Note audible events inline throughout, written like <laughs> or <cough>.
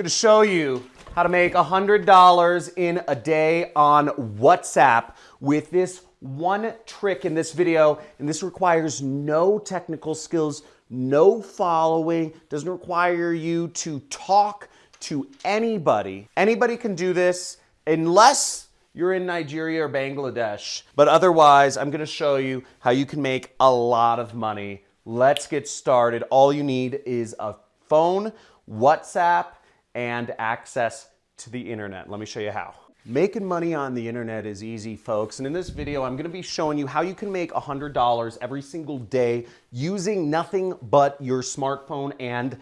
going to show you how to make $100 in a day on WhatsApp with this one trick in this video. And this requires no technical skills, no following, doesn't require you to talk to anybody. Anybody can do this unless you're in Nigeria or Bangladesh. But otherwise, I'm gonna show you how you can make a lot of money. Let's get started. All you need is a phone, WhatsApp, and access to the internet. Let me show you how. Making money on the internet is easy, folks. And in this video, I'm gonna be showing you how you can make $100 every single day using nothing but your smartphone and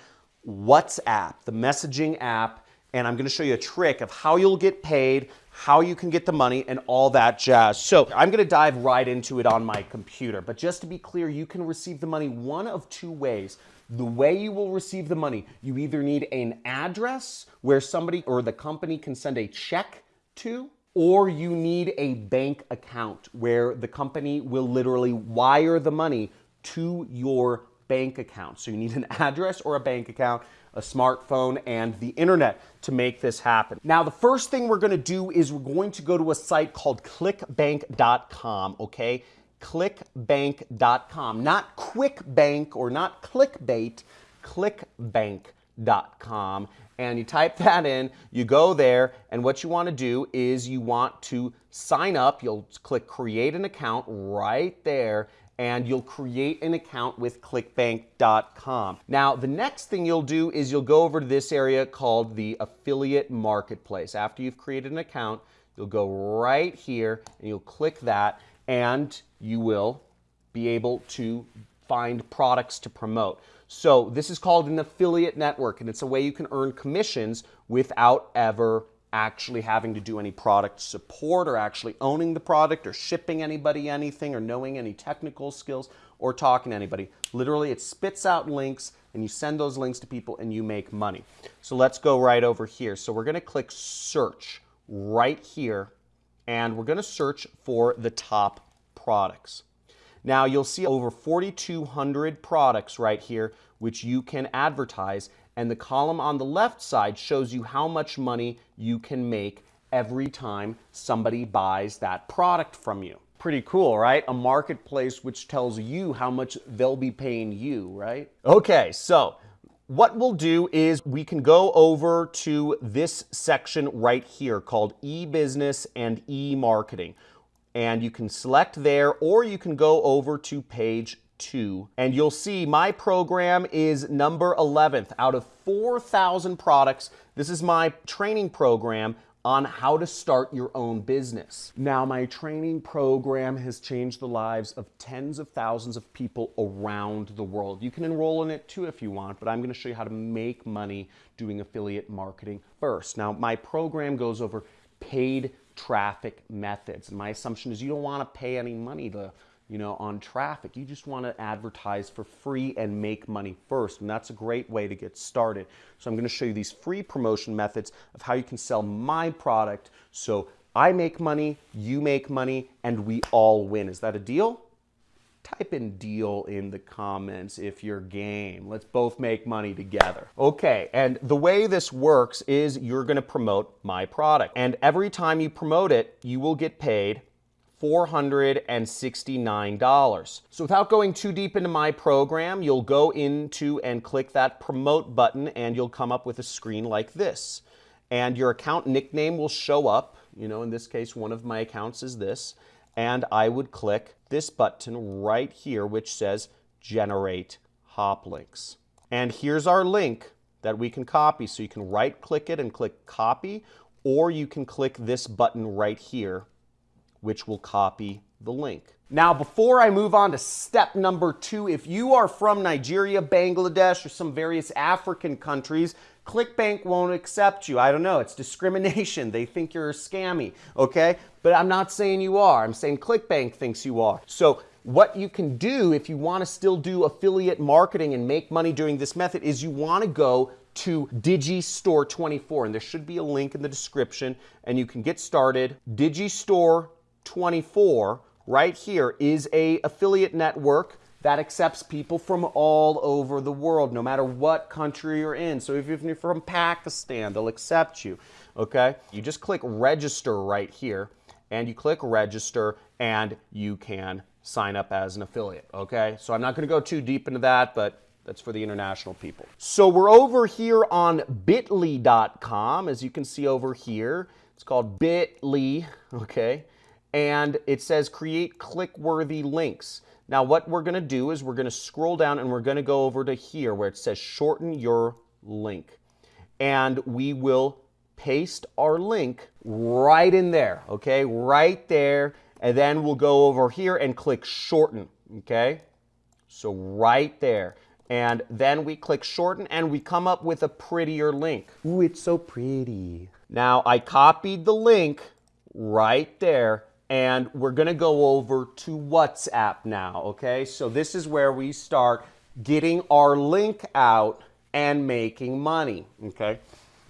WhatsApp, the messaging app. And I'm gonna show you a trick of how you'll get paid, how you can get the money, and all that jazz. So I'm gonna dive right into it on my computer. But just to be clear, you can receive the money one of two ways. The way you will receive the money, you either need an address where somebody or the company can send a check to, or you need a bank account where the company will literally wire the money to your bank account. So you need an <laughs> address or a bank account, a smartphone, and the internet to make this happen. Now, the first thing we're gonna do is we're going to go to a site called clickbank.com, okay? clickbank.com, not QuickBank or not clickbait, clickbank.com. And you type that in, you go there, and what you want to do is you want to sign up. You'll click create an account right there, and you'll create an account with clickbank.com. Now, the next thing you'll do is you'll go over to this area called the affiliate marketplace. After you've created an account, you'll go right here and you'll click that and you will be able to find products to promote. So this is called an affiliate network and it's a way you can earn commissions without ever actually having to do any product support or actually owning the product or shipping anybody anything or knowing any technical skills or talking to anybody. Literally, it spits out links and you send those links to people and you make money. So let's go right over here. So we're going to click search right here and we're going to search for the top products. Now you'll see over 4,200 products right here which you can advertise and the column on the left side shows you how much money you can make every time somebody buys that product from you. Pretty cool, right? A marketplace which tells you how much they'll be paying you, right? Okay, so what we'll do is we can go over to this section right here called e-business and e-marketing. And you can select there or you can go over to page two and you'll see my program is number 11th out of 4,000 products. This is my training program on how to start your own business. Now, my training program has changed the lives of tens of thousands of people around the world. You can enroll in it too if you want, but I'm gonna show you how to make money doing affiliate marketing first. Now, my program goes over paid traffic methods. My assumption is you don't wanna pay any money to you know, on traffic. You just want to advertise for free and make money first. And that's a great way to get started. So I'm going to show you these free promotion methods of how you can sell my product. So I make money, you make money, and we all win. Is that a deal? Type in deal in the comments if you're game. Let's both make money together. Okay, and the way this works is you're gonna promote my product. And every time you promote it, you will get paid $469. So without going too deep into my program, you'll go into and click that promote button and you'll come up with a screen like this. And your account nickname will show up. You know, in this case, one of my accounts is this. And I would click this button right here, which says generate hop links. And here's our link that we can copy. So you can right click it and click copy, or you can click this button right here which will copy the link. Now, before I move on to step number two, if you are from Nigeria, Bangladesh, or some various African countries, ClickBank won't accept you. I don't know. It's <laughs> discrimination. They think you're scammy, okay? But I'm not saying you are. I'm saying ClickBank thinks you are. So what you can do if you want to still do affiliate marketing and make money doing this method is you want to go to Digistore24 and there should be a link in the description and you can get started. Digistore 24 right here is a affiliate network that accepts people from all over the world, no matter what country you're in. So if you're from Pakistan, they'll accept you, okay? You just click register right here, and you click register, and you can sign up as an affiliate, okay? So I'm not gonna go too deep into that, but that's for the international people. So we're over here on bit.ly.com, as you can see over here. It's called bit.ly, okay? And it says create click-worthy links. Now what we're gonna do is we're gonna scroll down and we're gonna go over to here where it says shorten your link. And we will paste our link right in there, okay? Right there. And then we'll go over here and click shorten, okay? So right there and then we click shorten and we come up with a prettier link. Ooh, it's so pretty. Now I copied the link right there and we're gonna go over to WhatsApp now, okay? So this is where we start getting our link out and making money, okay?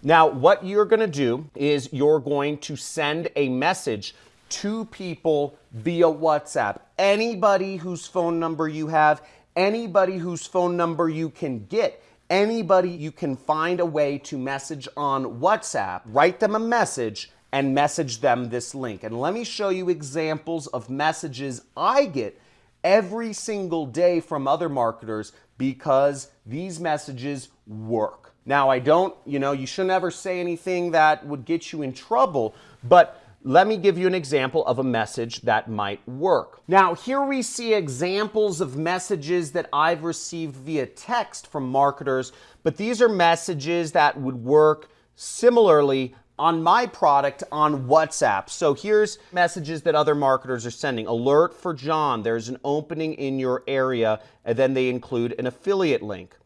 Now what you're gonna do is you're going to send a message to people via WhatsApp. Anybody whose phone number you have, anybody whose phone number you can get, anybody you can find a way to message on WhatsApp, write them a message and message them this link. And let me show you examples of messages I get every single day from other marketers because these messages work. Now, I don't, you know, you should never say anything that would get you in trouble, but let me give you an example of a message that might work. Now, here we see examples of messages that I've received via text from marketers, but these are messages that would work similarly on my product on WhatsApp. So here's messages that other marketers are sending. Alert for John, there's an opening in your area, and then they include an affiliate link.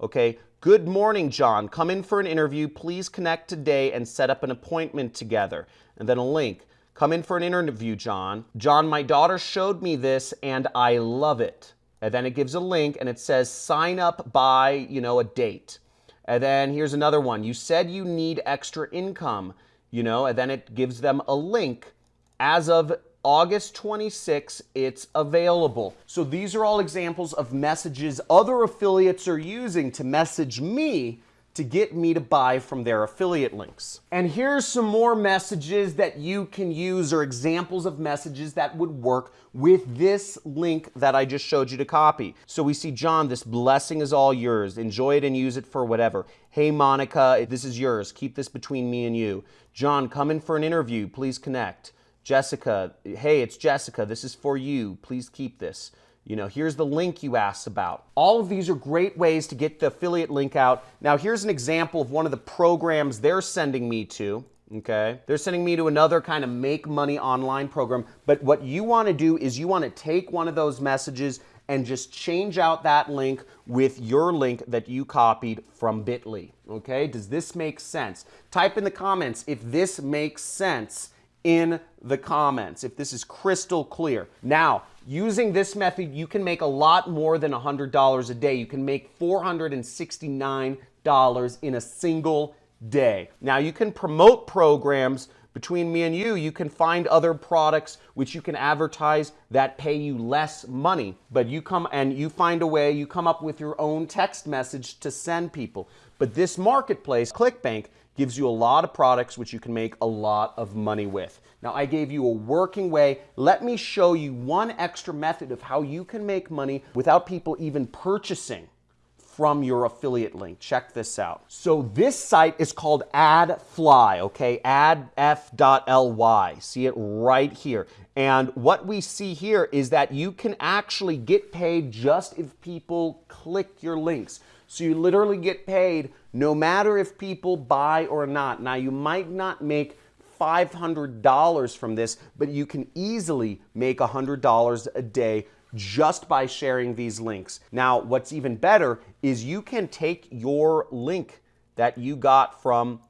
Okay, good morning, John. Come in for an interview. Please connect today and set up an appointment together and then a link. Come in for an interview, John. John, my daughter showed me this and I love it. And then it gives a link and it says sign up by, you know, a date. And then here's another one. You said you need extra income, you know, and then it gives them a link. As of August 26, it's available. So these are all examples of messages other affiliates are using to message me to get me to buy from their affiliate links. And here's some more messages that you can use or examples of messages that would work with this link that I just showed you to copy. So we see, John, this blessing is all yours. Enjoy it and use it for whatever. Hey, Monica, this is yours. Keep this between me and you. John, come in for an interview. Please connect. Jessica, hey, it's Jessica. This is for you. Please keep this. You know, here's the link you asked about. All of these are great ways to get the affiliate link out. Now, here's an example of one of the programs they're sending me to. Okay, they're sending me to another kind of make money online program. But what you want to do is you want to take one of those messages and just change out that link with your link that you copied from Bitly. Okay, does this make sense? Type in the comments if this makes sense in the comments, if this is crystal clear. Now, Using this method, you can make a lot more than $100 a day. You can make $469 in a single day. Now, you can promote programs between me and you, you can find other products which you can advertise that pay you less money. But you come and you find a way, you come up with your own text message to send people. But this marketplace, ClickBank, gives you a lot of products which you can make a lot of money with. Now I gave you a working way. Let me show you one extra method of how you can make money without people even purchasing from your affiliate link. Check this out. So this site is called AdFly, okay? adf.ly. See it right here. And what we see here is that you can actually get paid just if people click your links. So you literally get paid no matter if people buy or not. Now, you might not make $500 from this, but you can easily make $100 a day just by sharing these links. Now, what's even better is you can take your link that you got from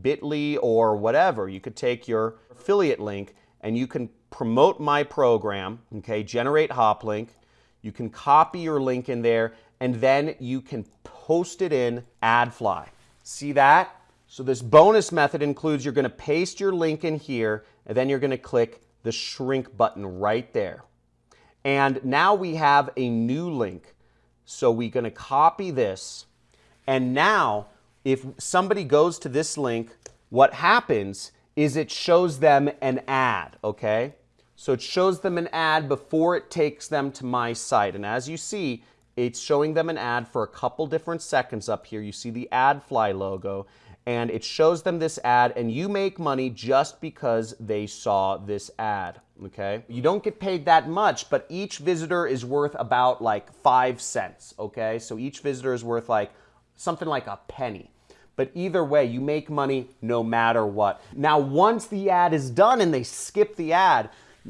Bitly or whatever. You could take your affiliate link and you can promote my program, okay, generate Hoplink. You can copy your link in there and then you can post it in AdFly. See that? So this bonus method includes you're going to paste your link in here and then you're going to click the shrink button right there. And now we have a new link. So we're going to copy this. And now if somebody goes to this link, what happens is it shows them an ad, okay? So it shows them an ad before it takes them to my site. And as you see, it's showing them an ad for a couple different seconds up here. You see the AdFly logo and it shows them this ad and you make money just because they saw this ad, okay? You don't get paid that much, but each visitor is worth about like five cents, okay? So each visitor is worth like something like a penny. But either way, you make money no matter what. Now, once the ad is done and they skip the ad,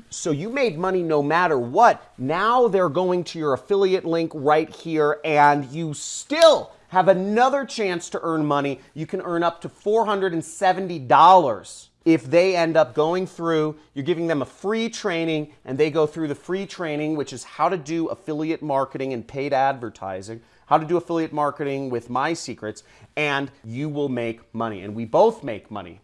so you made money no matter what. Now they're going to your affiliate link right here and you still have another chance to earn money. You can earn up to $470 if they end up going through, you're giving them a free training and they go through the free training, which is how to do affiliate marketing and paid advertising, how to do affiliate marketing with my secrets, and you will make money. And we both make money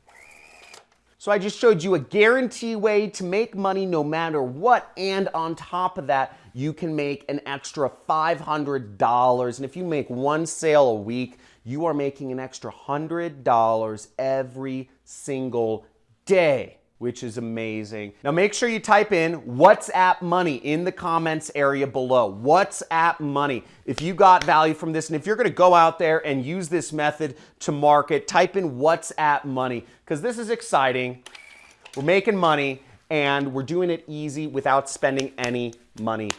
so I just showed you a guarantee way to make money no matter what. And on top of that, you can make an extra $500. And if you make one sale a week, you are making an extra $100 every single day which is amazing. Now make sure you type in WhatsApp money in the comments area below. WhatsApp money. If you got value from this and if you're gonna go out there and use this method to market, type in WhatsApp money because this is exciting. We're making money and we're doing it easy without spending any money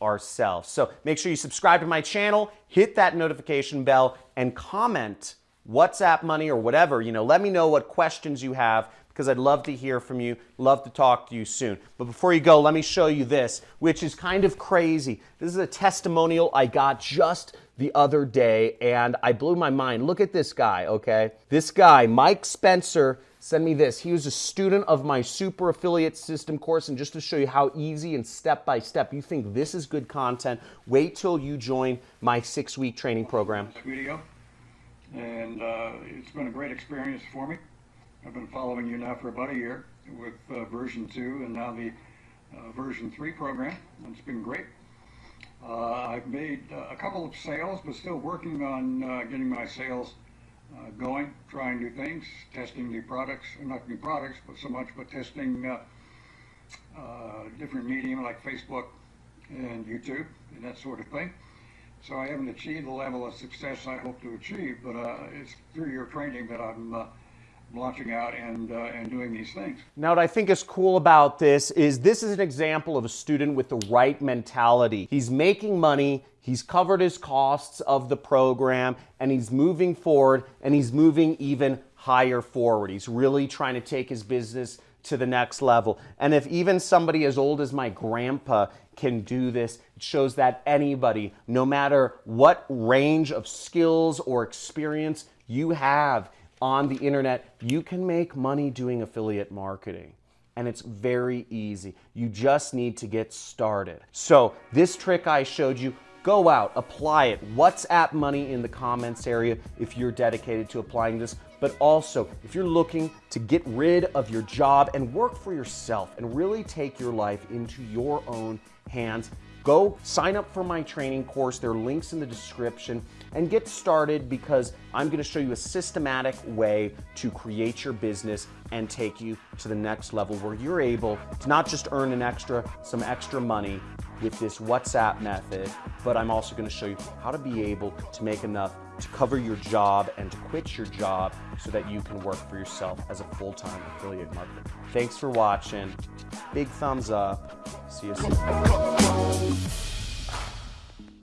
ourselves. So make sure you subscribe to my channel, hit that notification bell and comment WhatsApp money or whatever, you know, let me know what questions you have because I'd love to hear from you, love to talk to you soon. But before you go, let me show you this, which is kind of crazy. This is a testimonial I got just the other day and I blew my mind. Look at this guy, okay? This guy, Mike Spencer, sent me this. He was a student of my super affiliate system course and just to show you how easy and step by step you think this is good content, wait till you join my six week training program. Video and uh, it's been a great experience for me. I've been following you now for about a year with uh, version 2 and now the uh, version 3 program. It's been great. Uh, I've made uh, a couple of sales, but still working on uh, getting my sales uh, going, trying new things, testing new products, not new products, but so much, but testing different medium like Facebook and YouTube and that sort of thing. So I haven't achieved the level of success I hope to achieve, but it's through your training that I'm launching out and, uh, and doing these things. Now, what I think is cool about this is this is an example of a student with the right mentality. He's making money, he's covered his costs of the program, and he's moving forward, and he's moving even higher forward. He's really trying to take his business to the next level. And if even somebody as old as my grandpa can do this, it shows that anybody, no matter what range of skills or experience you have, on the internet, you can make money doing affiliate marketing. And it's very easy. You just need to get started. So this trick I showed you, go out, apply it. WhatsApp money in the comments area if you're dedicated to applying this. But also, if you're looking to get rid of your job and work for yourself and really take your life into your own hands, Go sign up for my training course. There are links in the description and get started because I'm going to show you a systematic way to create your business and take you to the next level where you're able to not just earn an extra, some extra money with this WhatsApp method, but I'm also going to show you how to be able to make enough to cover your job and to quit your job so that you can work for yourself as a full-time affiliate marketer. Thanks for watching. Big thumbs up. See you soon.